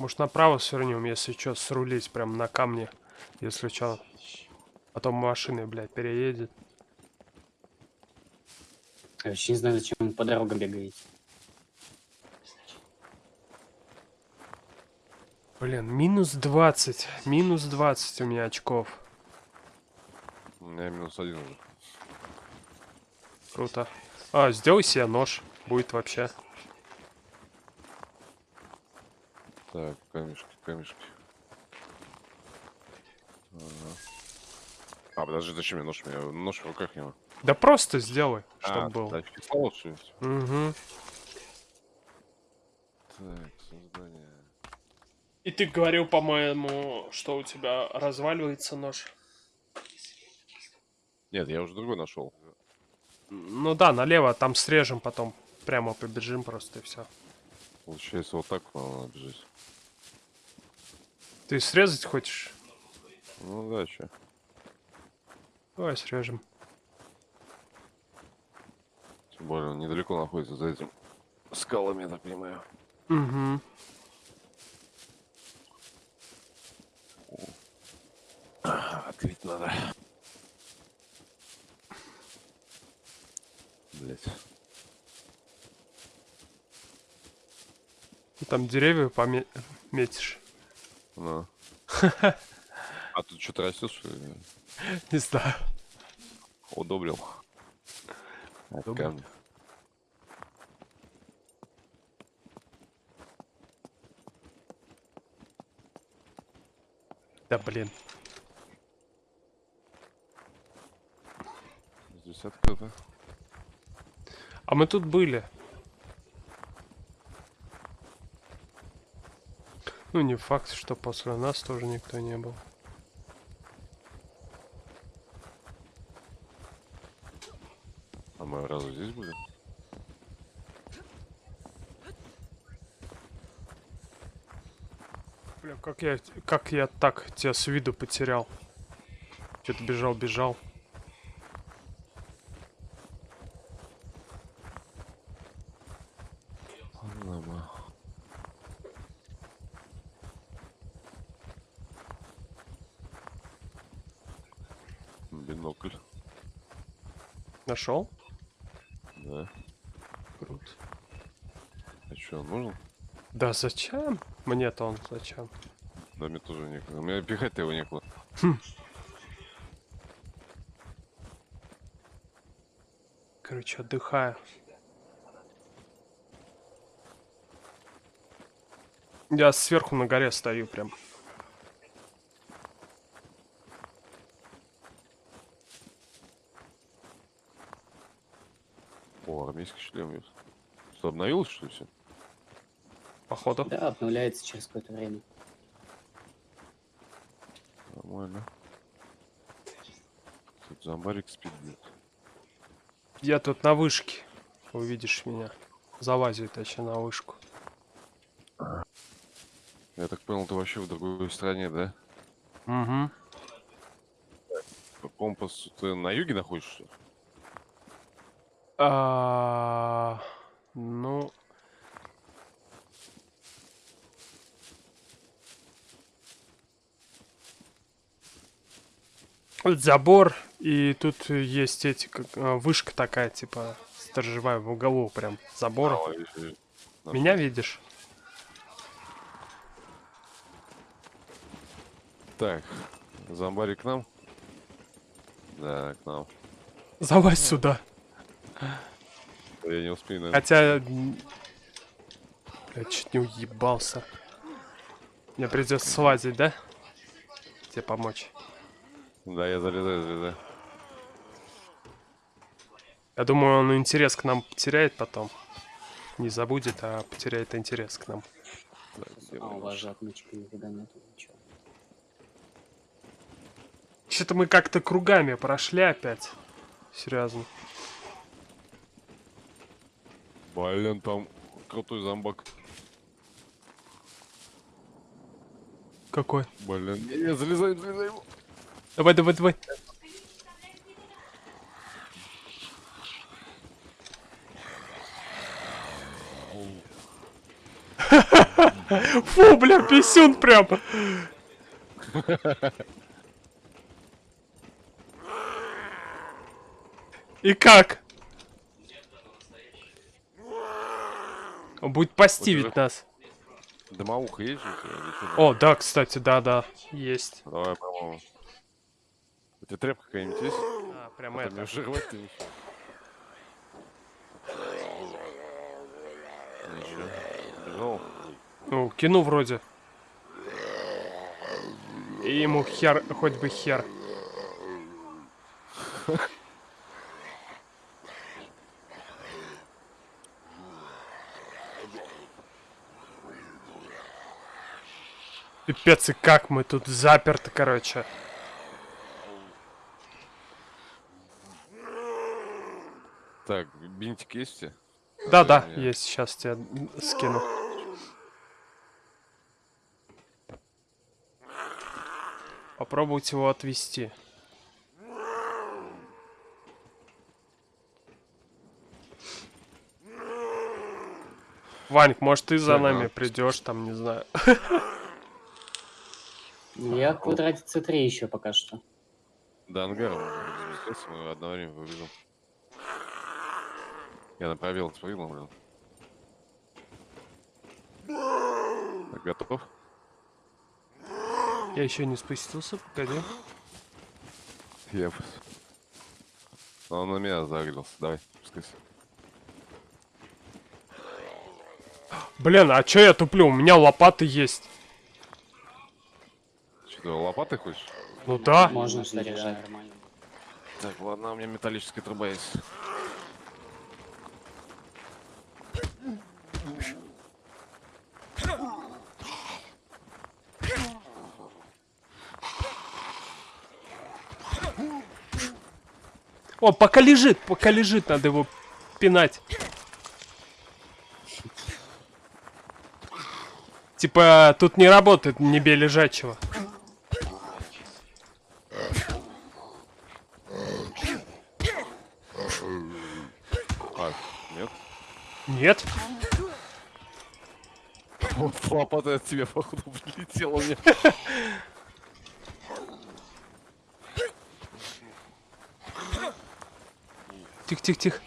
Может направо свернем, если что, срулить прям на камне. Если что. Потом машины, блядь, переедет. Я вообще не знаю, зачем вы по дорогам бегаете. Блин, минус 20. Минус 20 у меня очков. У меня минус один уже. Круто. А, сделай себе нож. Будет вообще. Так, камешки, камешки. Ага. А, подожди, зачем мне нож? У меня нож в руках не Да просто сделай, чтобы а, был. Что ли? Угу. Так, создание. И ты говорил, по-моему, что у тебя разваливается нож. Нет, я уже другой нашел. Ну да, налево, там срежем потом. Прямо побежим просто и все. Получается, вот так надо бежать. Ты срезать хочешь? Ну да, че. Давай срежем. Тем более, он недалеко находится за этим скалами, я так понимаю. Угу. Открыть надо. Блять. Там деревья пометишь. Ну. А тут что-то растет, что ли? Не знаю. Удобрил. От камня. Да блин. Здесь открыто. А мы тут были. Ну, не факт, что после нас тоже никто не был. А мы разве здесь были? Бля, как я, как я так тебя с виду потерял. Что-то бежал, бежал. Ладно. Бинокль. Нашел? Да. Круто. А что, он нужен? Да зачем? Мне-то он зачем? Да мне тоже некуда. У меня пихать-то его некуда. Короче, отдыхаю. Я сверху на горе стою прям. О, армейский шлем есть. Что, обновилось, что ли, все? Походу. Да, обновляется через какое-то время. Нормально. Тут зомбарик спит. Я тут на вышке. Увидишь меня. Залазю, точнее, на вышку. Я так понял, ты вообще в другой стране, да? Угу. По компасу ты на юге находишься? что ли? А, ну. Вот забор, и тут есть эти, как, а, вышка такая, типа, сторожевая в углу прям забора. Меня видишь? Так, зомбарик к нам? Да, к нам. Залазь сюда. Я не успею, наверное. Хотя... Я чуть не уебался. Мне придется слазить, да? Тебе помочь. Да, я залезаю, залезаю. Я думаю, он интерес к нам потеряет потом. Не забудет, а потеряет интерес к нам. Где А у вас же отмычки никогда нету, ничего. Что-то мы как-то кругами прошли опять. Серьезно. Блин, там крутой зомбак. Какой? Блин, не, не, залезай, залезай. Давай, давай, давай. Фу, бля, писюн прям. И как? Он будет постивить Вот нас. Дымоуха есть же? О, да, кстати, да-да, есть. Давай, по-моему. У тебя тряпка какая-нибудь есть? А, прям мне это. Ничего. Бежал? Ну, кину вроде. И ему хер, хоть бы хер. Пипец, и как мы тут заперты, короче. Так, бинтик есть у тебя? Да-да, я- есть, сейчас тебе скину. Попробуйте его отвести. Ваник, может ты за нами придешь, там, не знаю. Я в квадрате C3 еще пока что. Можно разместиться, мы одно время побежим. Я на пробел спрыгнул, блин. Так, готов? Я еще не спустился, погоди. Я... Но он на меня загрелся. Давай, спускайся. Блин, а чё я туплю? У меня лопаты есть. Что, ты лопатой хочешь? Ну да. Можно нормально. Так, ладно, у меня металлическая труба есть. О, пока лежит, пока лежит, надо его пинать. Типа, тут не работает не бей лежачего. Нет? Вот лопата от тебя, походу, прилетела мне. Тихо, тихо, тихо.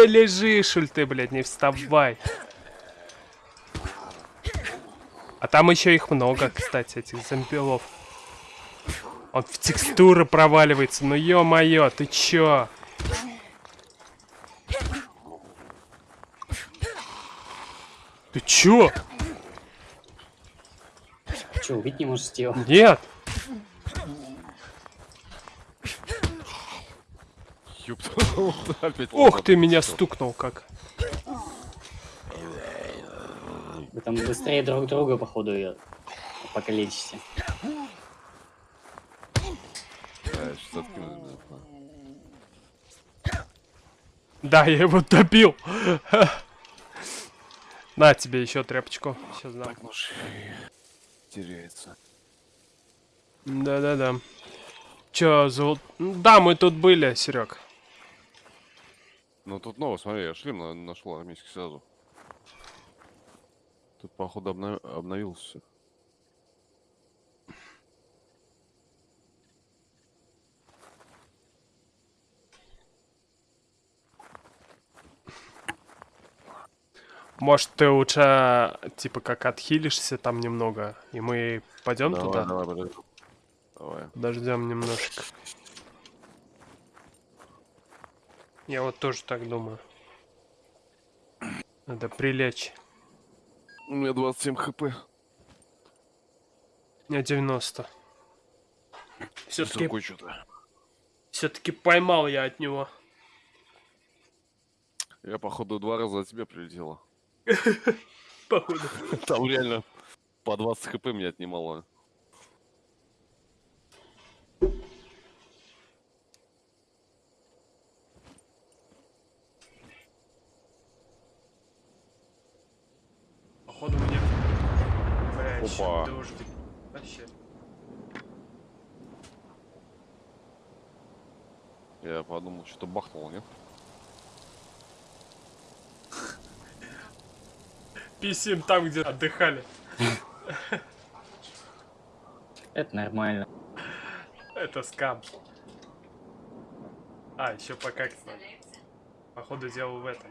Да лежи, шуль ты, блядь, не вставай. А там еще их много, кстати, этих зомбилов. Он в текстуры проваливается, ну ё-моё, ты чё? Ты чё? Че, убить не можешь его? Нет! Опять Ох ты, меня стукнул как. Вы там быстрее друг друга, походу, ее покалечите. Да, обязательно. Да, я его добил. На тебе еще тряпочку. Сейчас дам. Так, нож теряется. Да-да-да. Чё, зол... Да, мы тут были, Серег. Ну тут ново, смотри, я шлем на- нашел армейский сразу. Тут, походу, обна- обновился. Может, ты лучше, типа, как отхилишься там немного, и мы пойдем Давай, туда? давай, подожди. Давай. Подождем немножко. Я вот тоже так думаю. Надо прилечь. У меня 27 хп. У меня 90. Все-таки все-таки поймал я от него. Я, походу, два раза от тебя прилетела. Походу. Там реально по 20 хп меня отнимало. Походу мне... Бля, ещё Опа. дождик. Вообще. Я подумал, что бахнул, нет? Писим там, где отдыхали. Это нормально. Это скам. А, еще покакать надо. Походу делал в этом.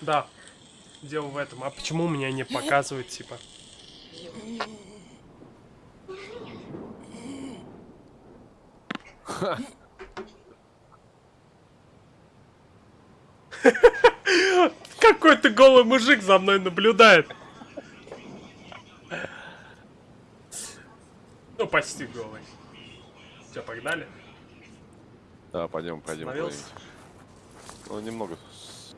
Да, делал в этом. А почему меня не показывает, типа? Какой-то голый мужик за мной наблюдает. Ну, почти голый. Все, погнали? Да, пойдем, пойдем. Ну, немного. с-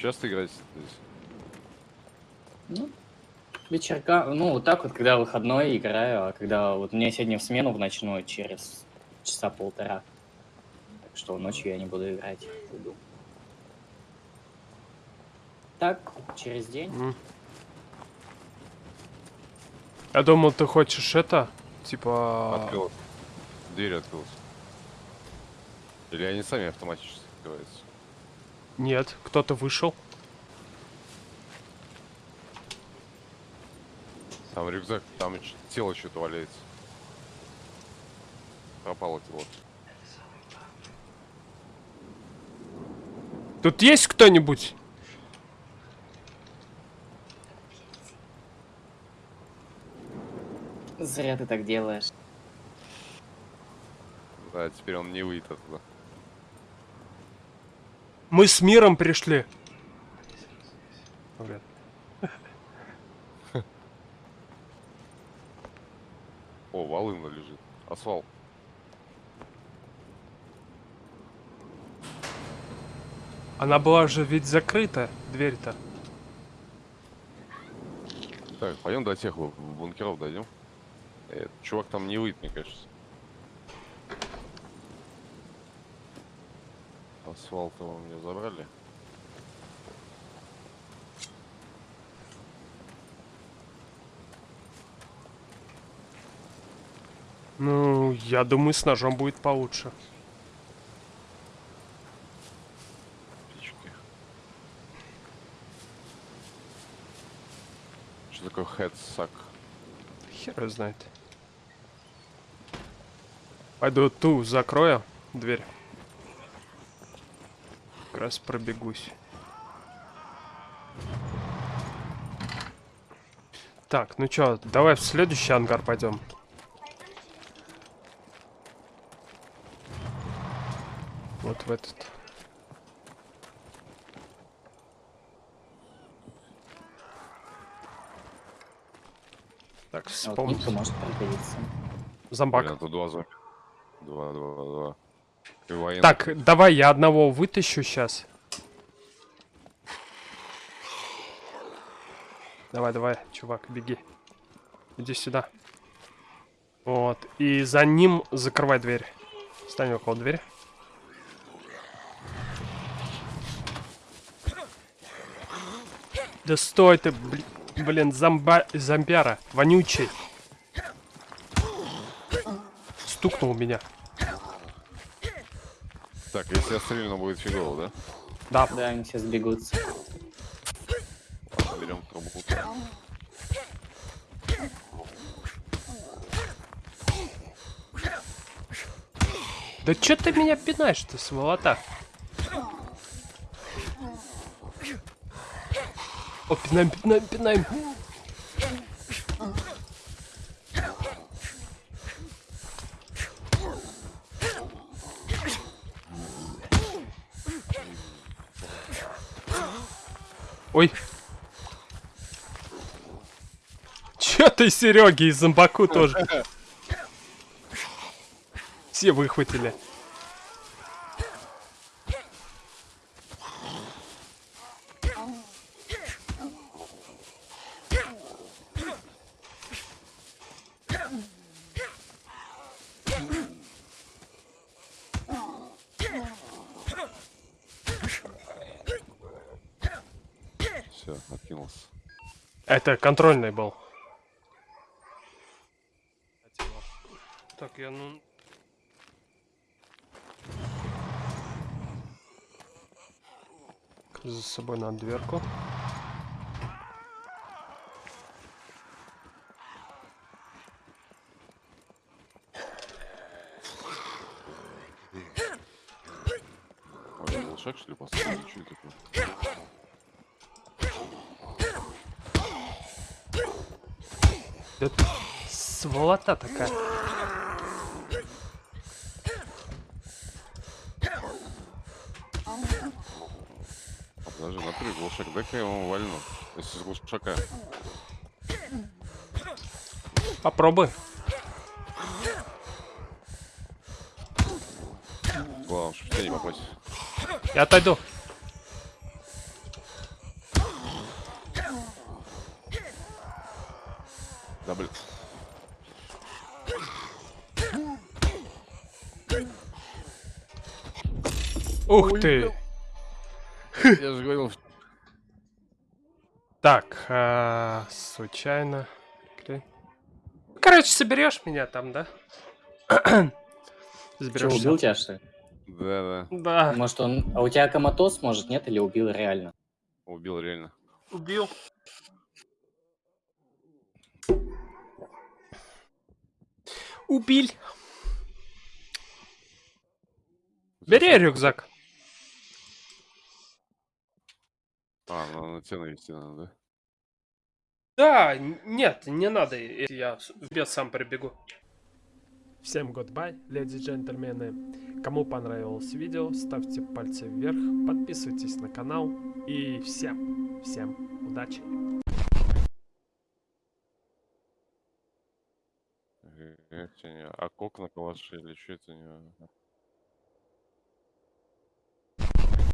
Часто играть здесь? Ну, вечерка, ну, вот так вот, когда выходной играю, а когда вот мне сегодня в смену в ночную через часа полтора. Так что ночью я не буду играть. Уйду. Так, через день. М. Я думал, ты хочешь это, типа... Открылась. Дверь открылась. Или они сами автоматически открываются? Нет, кто-то вышел. Там рюкзак, там тело что-то валяется. Пропало тело. Тут есть кто-нибудь? Зря ты так делаешь. Да, теперь он не выйдет оттуда. Мы с миром пришли. О, волына лежит. Асфальт. Она была же ведь закрыта, дверь-то. Так, пойдем до тех бу- бункеров дойдем. Э, чувак там не выйдет, мне кажется. Асфальт его мне забрали. Ну, я думаю, с ножом будет получше. Птички. Что такое хедсак? Хер знает. Пойду ту закрою дверь. Раз пробегусь. Так, ну чё, давай в следующий ангар пойдем. Вот в этот. Так, А вот может пригодиться. Зомбак. Блин, тут два зомби. Два, два, два. Военный. Так, давай я одного вытащу сейчас. Давай, давай, чувак, беги. Иди сюда. Вот. И за ним закрывай дверь. Стань около двери. Да стой ты, бли- блин, зомба... зомбяра, вонючий. Стукнул меня. Так, если я стрельну, будет фигово, да? Да, Да, они все сбегутся. Ладно, берем трубу. Да чё ты меня пинаешь-то, сволота? О, пинаем, пинаем, пинаем. Ой. Чё ты, Сереги, и зомбаку тоже? Все выхватили. Все, откинулся. Это контрольный был. Так, я ну... За собой на дверку. Ой, был шаг, что ли, поставил? Что это такое? Это сволота такая. Подожди, на три глушак. Дай-ка я ему вальну. Если с глушака. Попробуй. Главное, чтобы тебя не попасть. Я отойду. Да, блин. Ух ты! Я же говорил, Так, а, случайно. Короче, соберешь меня там, да? Заберешь. убил тебя, что ли? Да, да. Да. Может, он... А у тебя коматоз, может, нет? Или убил реально? Убил реально. Убил. Убил. Бери рюкзак. А, на, на тебя навести надо, да? Да, нет, не надо, я вперед сам прибегу. Всем goodbye, леди и джентльмены. Кому понравилось видео, ставьте пальцы вверх, подписывайтесь на канал и всем, всем удачи. Э, А кок на калаше или что это не...